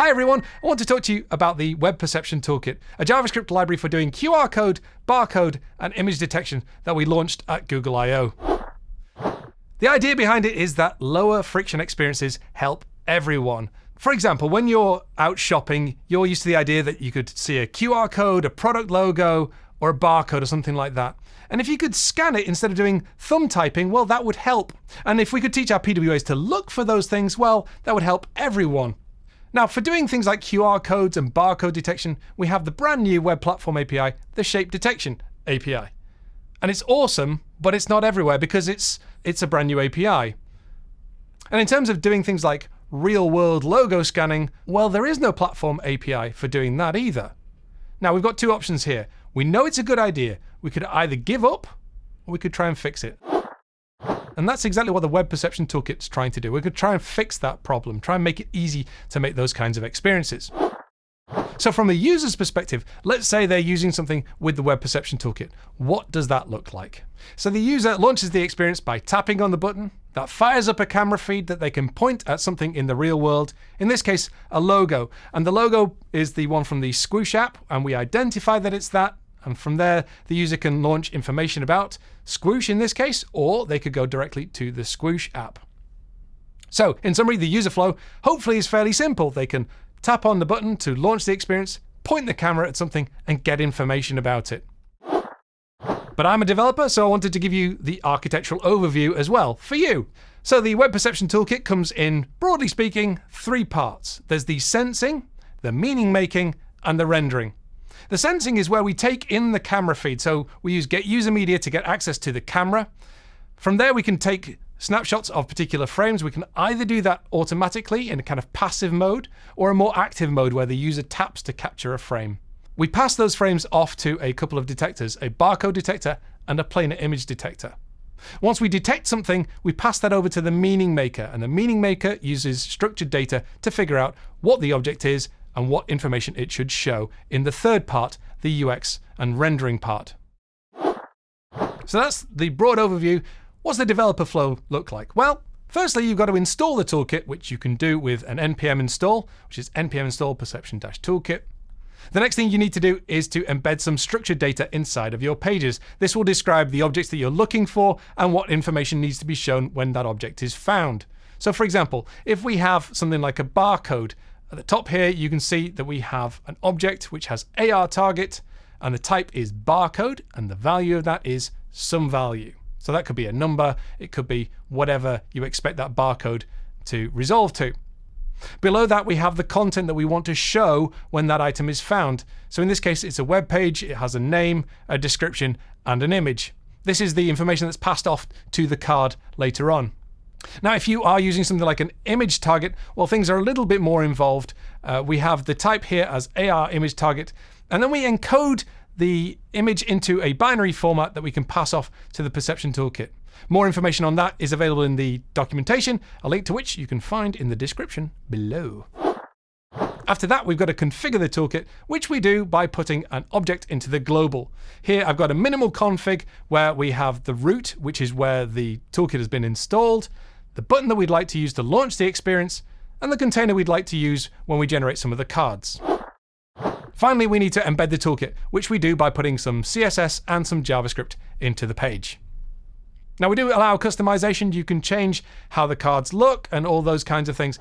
Hi everyone, I want to talk to you about the Web Perception Toolkit, a JavaScript library for doing QR code, barcode, and image detection that we launched at Google I/O The idea behind it is that lower friction experiences help everyone. For example, when you're out shopping, you're used to the idea that you could see a QR code, a product logo, or a barcode or something like that. And if you could scan it instead of doing thumb typing, well, that would help. And if we could teach our PWAs to look for those things, well, that would help everyone. Now, for doing things like QR codes and barcode detection, we have the brand new Web Platform API, the Shape Detection API. And it's awesome, but it's not everywhere because it's, it's a brand new API. And in terms of doing things like real world logo scanning, well, there is no platform API for doing that either. Now, we've got two options here. We know it's a good idea. We could either give up or we could try and fix it. And that's exactly what the Web Perception Toolkit's trying to do. We could try and fix that problem, try and make it easy to make those kinds of experiences. So from a user's perspective, let's say they're using something with the Web Perception Toolkit. What does that look like? So the user launches the experience by tapping on the button. That fires up a camera feed that they can point at something in the real world, in this case, a logo. And the logo is the one from the Squoosh app, and we identify that it's that, and from there, the user can launch information about Squoosh in this case, or they could go directly to the Squoosh app. So, in summary, the user flow hopefully is fairly simple. They can tap on the button to launch the experience, point the camera at something, and get information about it. But I'm a developer, so I wanted to give you the architectural overview as well for you. So the Web Perception Toolkit comes in, broadly speaking, three parts. There's the sensing, the meaning making, and the rendering. The sensing is where we take in the camera feed. So we use getUserMedia to get access to the camera. From there, we can take snapshots of particular frames. We can either do that automatically in a kind of passive mode or a more active mode where the user taps to capture a frame. We pass those frames off to a couple of detectors, a barcode detector and a planar image detector. Once we detect something, we pass that over to the meaning maker, and the meaning maker uses structured data to figure out what the object is and what information it should show in the third part, the UX and rendering part. So that's the broad overview. What's the developer flow look like? Well, firstly, you've got to install the toolkit, which you can do with an npm install, which is npm install perception-toolkit. The next thing you need to do is to embed some structured data inside of your pages. This will describe the objects that you're looking for and what information needs to be shown when that object is found. So for example, if we have something like a barcode, at the top here, you can see that we have an object which has AR target, and the type is barcode, and the value of that is some value. So that could be a number, it could be whatever you expect that barcode to resolve to. Below that, we have the content that we want to show when that item is found. So in this case, it's a web page, it has a name, a description, and an image. This is the information that's passed off to the card later on. Now, if you are using something like an image target, well, things are a little bit more involved. Uh, we have the type here as AR image target, and then we encode the image into a binary format that we can pass off to the perception toolkit. More information on that is available in the documentation, a link to which you can find in the description below. After that, we've got to configure the toolkit, which we do by putting an object into the global. Here, I've got a minimal config where we have the root, which is where the toolkit has been installed, the button that we'd like to use to launch the experience, and the container we'd like to use when we generate some of the cards. Finally, we need to embed the toolkit, which we do by putting some CSS and some JavaScript into the page. Now we do allow customization. You can change how the cards look and all those kinds of things.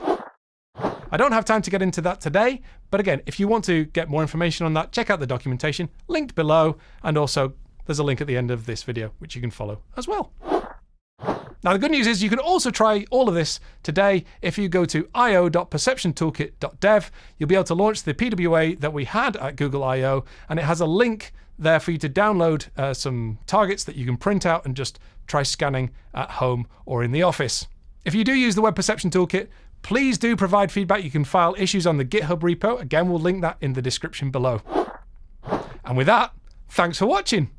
I don't have time to get into that today, but again, if you want to get more information on that, check out the documentation linked below, and also there's a link at the end of this video which you can follow as well. Now, the good news is you can also try all of this today. If you go to io.perceptiontoolkit.dev, you'll be able to launch the PWA that we had at Google I/O, and it has a link there for you to download uh, some targets that you can print out and just try scanning at home or in the office. If you do use the Web Perception Toolkit, please do provide feedback. You can file issues on the GitHub repo. Again, we'll link that in the description below. And with that, thanks for watching.